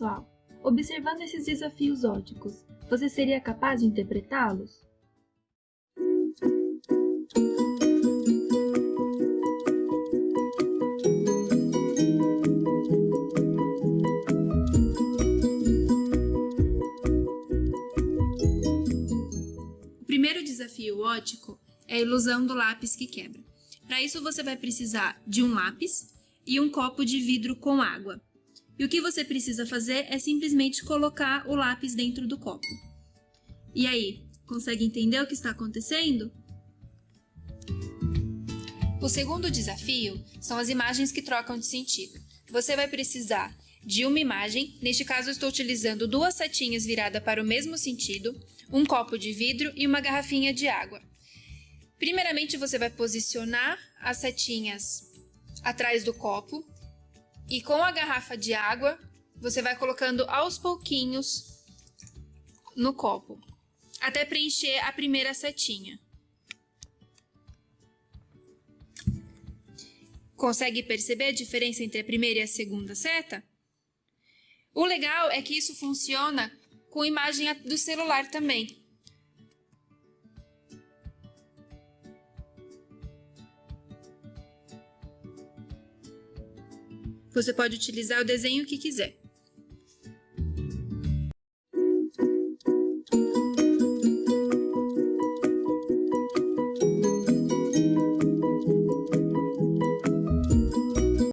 pessoal, observando esses desafios óticos, você seria capaz de interpretá-los? O primeiro desafio ótico é a ilusão do lápis que quebra. Para isso, você vai precisar de um lápis e um copo de vidro com água. E o que você precisa fazer é simplesmente colocar o lápis dentro do copo. E aí, consegue entender o que está acontecendo? O segundo desafio são as imagens que trocam de sentido. Você vai precisar de uma imagem, neste caso estou utilizando duas setinhas viradas para o mesmo sentido, um copo de vidro e uma garrafinha de água. Primeiramente você vai posicionar as setinhas atrás do copo e com a garrafa de água você vai colocando aos pouquinhos no copo, até preencher a primeira setinha. Consegue perceber a diferença entre a primeira e a segunda seta? O legal é que isso funciona com imagem do celular também. Você pode utilizar o desenho que quiser.